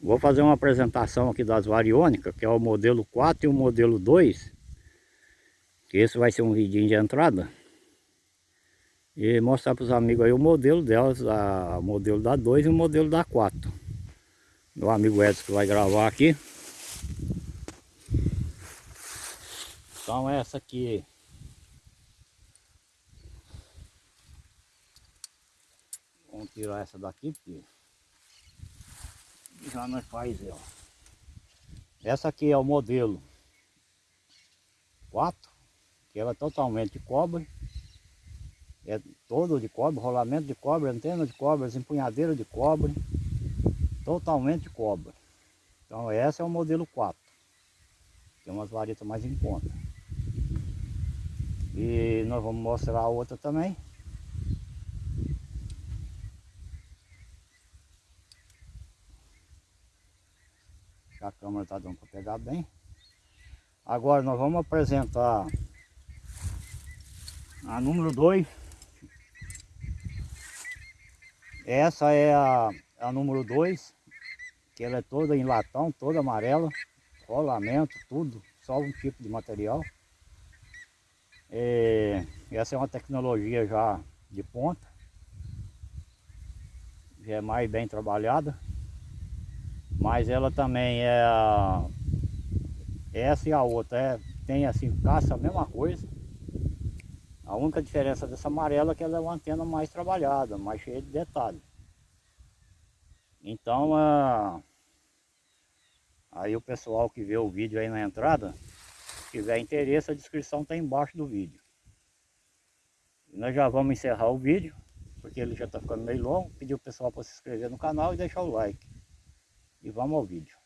Vou fazer uma apresentação aqui das variônicas, que é o modelo 4 e o modelo 2. Que esse vai ser um vidinho de entrada. E mostrar para os amigos aí o modelo delas, a, o modelo da 2 e o modelo da 4. Meu amigo Edson que vai gravar aqui. Então essa aqui Vamos tirar essa daqui porque já nós faz ela. Essa aqui é o modelo 4, que ela é totalmente de cobre. É todo de cobre, rolamento de cobre, antena de cobre, empunhadeira de cobre. Totalmente de cobre. Então essa é o modelo 4. Tem umas varetas mais em conta. E nós vamos mostrar a outra também. A câmera está dando para pegar bem. Agora nós vamos apresentar a número 2. Essa é a, a número 2, que ela é toda em latão, toda amarela, rolamento, tudo, só um tipo de material. É, essa é uma tecnologia já de ponta, já é mais bem trabalhada. Mas ela também é. Essa e a outra é, tem assim, caça a mesma coisa. A única diferença dessa amarela é que ela é uma antena mais trabalhada, mais cheia de detalhes. Então, aí o pessoal que vê o vídeo aí na entrada, se tiver interesse, a descrição está embaixo do vídeo. E nós já vamos encerrar o vídeo, porque ele já está ficando meio longo. Pedir o pessoal para se inscrever no canal e deixar o like. E vamos ao vídeo.